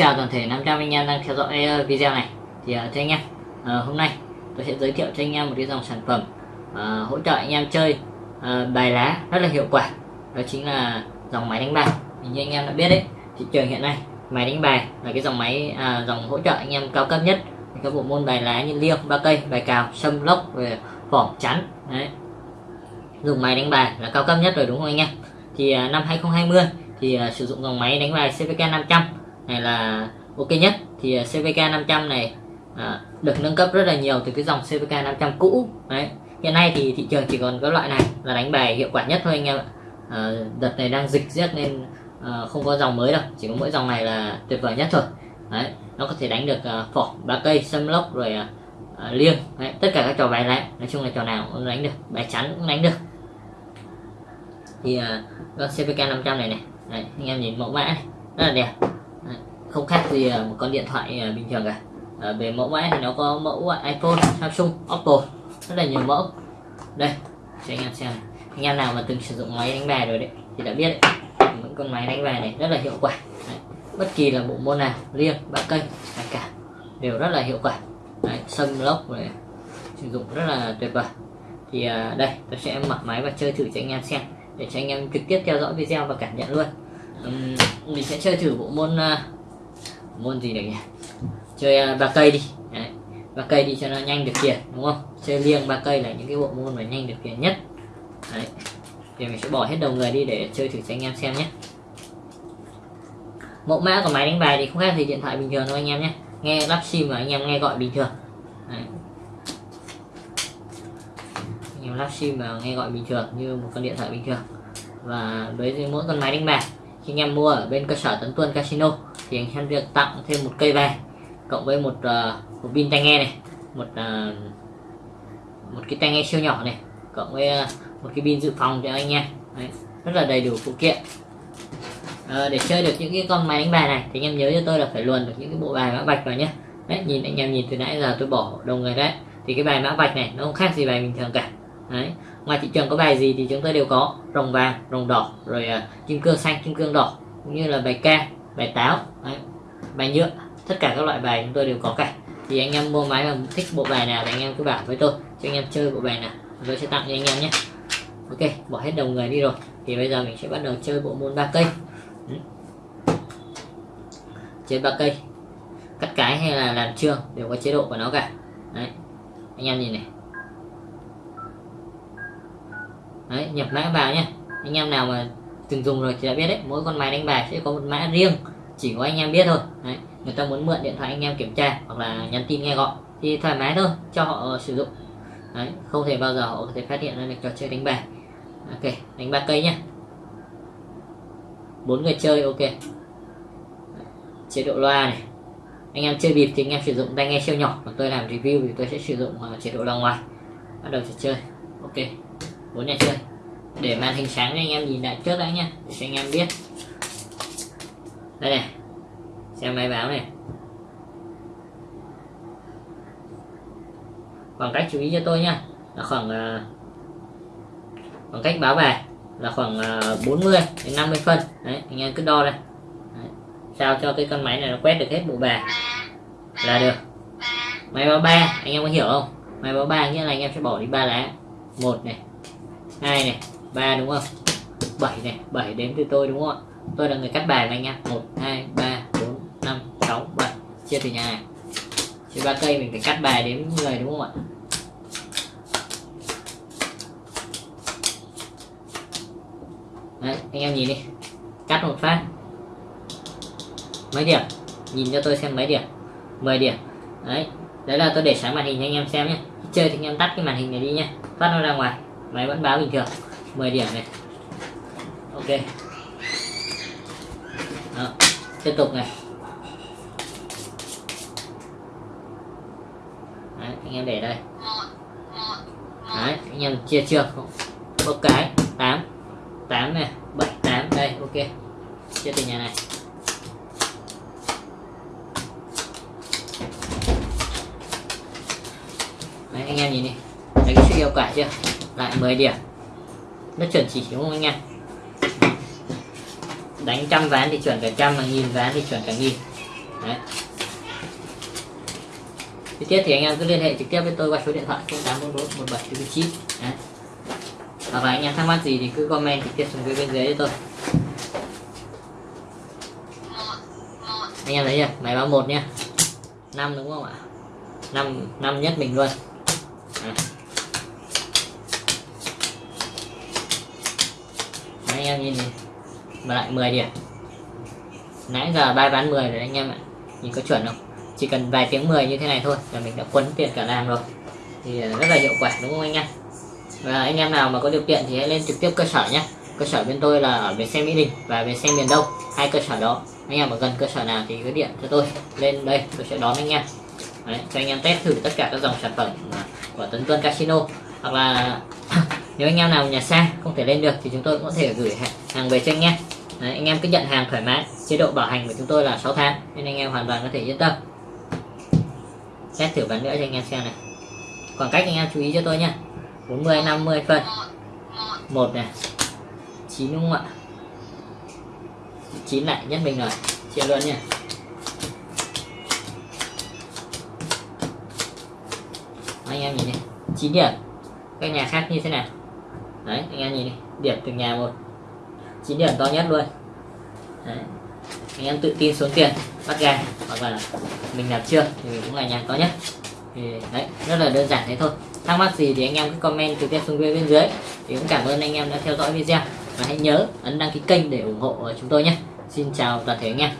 chào toàn thể 500 anh em đang theo dõi ờ, video này. Thì uh, thưa anh em uh, hôm nay tôi sẽ giới thiệu cho anh em một cái dòng sản phẩm uh, hỗ trợ anh em chơi uh, bài lá rất là hiệu quả. Đó chính là dòng máy đánh bài. Như anh em đã biết đấy thị trường hiện nay máy đánh bài là cái dòng máy uh, dòng hỗ trợ anh em cao cấp nhất các bộ môn bài lá như liêng ba cây bài cào sâm lốc về vỏ chắn đấy. Dùng máy đánh bài là cao cấp nhất rồi đúng không anh em? Thì uh, năm 2020 thì uh, sử dụng dòng máy đánh bài CVK 500 này là ok nhất thì à, CVK 500 này à, được nâng cấp rất là nhiều từ cái dòng CVK 500 cũ. Đấy hiện nay thì thị trường chỉ còn có loại này là đánh bài hiệu quả nhất thôi anh em ạ. À, đợt này đang dịch rất nên à, không có dòng mới đâu chỉ có mỗi dòng này là tuyệt vời nhất thôi. Đấy nó có thể đánh được à, phỏ ba cây sâm lốc rồi à, à, liêng. Đấy, tất cả các trò bài lại nói chung là trò nào cũng đánh được bài chắn cũng đánh được. Thì à, con CVK 500 này này đấy, anh em nhìn mẫu mã này rất là đẹp không khác gì à, một con điện thoại à, bình thường cả. À, về mẫu mã thì nó có mẫu à, iPhone Samsung Oppo. Rất là nhiều mẫu. Đây cho anh em xem anh em nào mà từng sử dụng máy đánh bài rồi đấy thì đã biết đấy. Những con máy đánh bài này rất là hiệu quả. Đấy. bất kỳ là bộ môn nào liêng ba cây hay cả đều rất là hiệu quả. Đấy, sâm lốc này sử dụng rất là tuyệt vời. Thì à, đây tôi sẽ mở máy và chơi thử cho anh em xem để cho anh em trực tiếp theo dõi video và cảm nhận luôn. Uhm, mình sẽ chơi thử bộ môn uh, môn gì được nhỉ chơi à, uh, ba cây đi. Ba cây đi cho nó nhanh được tiền đúng không? Chơi liêng ba cây là những cái bộ môn mà nhanh được tiền nhất. Đấy. Thì mình sẽ bỏ hết đầu người đi để chơi thử cho anh em xem nhé. Mẫu mã của máy đánh bài thì không khác gì điện thoại bình thường đâu anh em nhé. Nghe lắp sim mà anh em nghe gọi bình thường. Đấy. anh em lắp sim mà nghe gọi bình thường như một con điện thoại bình thường. Và với mỗi con máy đánh bài khi anh em mua ở bên cơ sở tấn tuân casino thì anh em được tặng thêm một cây về cộng với một uh, một pin tai nghe này một uh, một cái tai nghe siêu nhỏ này cộng với uh, một cái pin dự phòng cho anh em Đấy, rất là đầy đủ phụ kiện. À, để chơi được những cái con máy đánh bài này thì anh em nhớ cho tôi là phải luồn được những cái bộ bài mã vạch vào nhé đấy nhìn anh em nhìn từ nãy giờ tôi bỏ đầu người đấy thì cái bài mã vạch này nó không khác gì bài bình thường cả. Đấy ngoài thị trường có bài gì thì chúng tôi đều có rồng vàng rồng đỏ rồi uh, kim cương xanh kim cương đỏ cũng như là bài ca bài táo đấy, bài nhựa tất cả các loại bài chúng tôi đều có cả. Thì anh em mua máy mà thích bộ bài nào thì anh em cứ bảo với tôi cho anh em chơi bộ bài nào tôi sẽ tặng cho anh em nhé. Ok bỏ hết đầu người đi rồi. Thì bây giờ mình sẽ bắt đầu chơi bộ môn ba cây. Ừ. chơi ba cây. Cắt cái hay là làm trương đều có chế độ của nó cả. Đấy. Anh em nhìn này. Đấy nhập mã vào nhé. Anh em nào mà từng dùng rồi thì đã biết đấy, mỗi con máy đánh bài sẽ có một mã riêng, chỉ có anh em biết thôi. Đấy, người ta muốn mượn điện thoại anh em kiểm tra hoặc là nhắn tin nghe gọi thì thoải mái thôi, cho họ ờ, sử dụng. Đấy, không thể bao giờ họ có thể phát hiện ra được trò chơi đánh bài. Ok, đánh ba cây nhá. Bốn người chơi, ok. Chế độ loa này. Anh em chơi bịp thì anh em sử dụng tai nghe siêu nhỏ, còn tôi làm review thì tôi sẽ sử dụng ờ, chế độ loa ngoài. Bắt đầu trò chơi. Ok, bốn nhà chơi để màn hình sáng anh em nhìn lại trước đã nhá để cho anh em biết. Đây này xem máy báo này. Khoảng cách chú ý cho tôi nhá là khoảng uh, khoảng cách báo về là khoảng ờ, uh, 40 đến 50 phân. Đấy anh em cứ đo đây. Đấy. sao cho cái con máy này nó quét được hết bộ bài là được. Máy báo ba anh em có hiểu không? Máy báo ba nghĩa là anh em sẽ bỏ đi ba lá. Một này hai này ba đúng không? Bảy này, bảy đếm từ tôi đúng không ạ? Tôi là người cắt bài này anh em một, hai, ba, bốn, năm, sáu, bảy. Chia từ nhà. Này chia ba cây mình phải cắt bài đếm người đúng không ạ? Đấy, anh em nhìn đi. Cắt một phát. Mấy điểm? Nhìn cho tôi xem mấy điểm. 10 điểm. Đấy đấy là tôi để sáng màn hình cho anh em xem nhé. Chơi thì anh em tắt cái màn hình này đi nhé. Phát nó ra ngoài. Máy vẫn báo bình thường. 10 điểm này. Ok. Đó. tiếp tục này. Đấy, anh em để đây. Đấy anh em chia chưa một cái 8 8 này 7 8 đây ok. Chia từ nhà này. Đấy, anh em nhìn đi. Thấy cái sự yêu quả chưa? Lại 10 điểm nó chuẩn chỉ đúng không anh em? Đánh trăm ván thì chuẩn cả trăm, mà nghìn ván thì chuẩn cả nghìn. Đấy. Chi tiết thì anh em cứ liên hệ trực tiếp với tôi qua số điện thoại 0844 17 đấy. Hoặc là anh em thắc mắc gì thì cứ comment trực tiếp xuống phía bên dưới cho tôi. Anh em thấy chưa? Máy báo một nhá. Năm đúng không ạ? Năm năm nhất mình luôn Đấy anh em nhìn này mà lại 10 điểm nãy giờ bài bán 10 rồi anh em ạ. Nhìn có chuẩn không? Chỉ cần vài tiếng 10 như thế này thôi là mình đã quấn tiền cả làm rồi. Thì ờ, rất là hiệu quả đúng không anh em? Và anh em nào mà có điều kiện thì hãy lên trực tiếp cơ sở nhé cơ sở bên tôi là ở bến xe Mỹ Đình và bến xe miền Đông hai cơ sở đó. Anh em ở gần cơ sở nào thì cứ điện cho tôi. Lên đây tôi sẽ đón anh em. Đấy, cho anh em test thử tất cả các dòng sản phẩm ờ, của Tấn Tuân Casino. Hoặc là nếu anh em nào nhà xa không thể lên được thì chúng tôi cũng có thể gửi hàng về cho anh em. Đấy, anh em cứ nhận hàng thoải mái. Chế độ bảo hành của chúng tôi là 6 tháng nên anh em hoàn toàn có thể yên tâm. Test thử bán nữa cho anh em xem này. Khoảng cách anh em chú ý cho tôi nha 40 50 phân. Một này. Chín đúng không ạ? Chín lại nhất mình rồi. Chia luôn nha anh em nhìn này chín điểm. Các nhà khác như thế nào? Đấy, anh em nhìn đi. Điểm từ nhà một. Chín điểm to nhất luôn. Đấy. anh em tự tin xuống tiền, bắt gà. Hoặc là mình làm chưa thì cũng là nhà to nhất. Thì đấy, rất là đơn giản thế thôi. Thắc mắc gì thì anh em cứ comment trực tiếp xuống bên dưới. Thì cũng cảm ơn anh em đã theo dõi video. Và hãy nhớ ấn đăng ký kênh để ủng hộ chúng tôi nhé. Xin chào toàn thể anh em.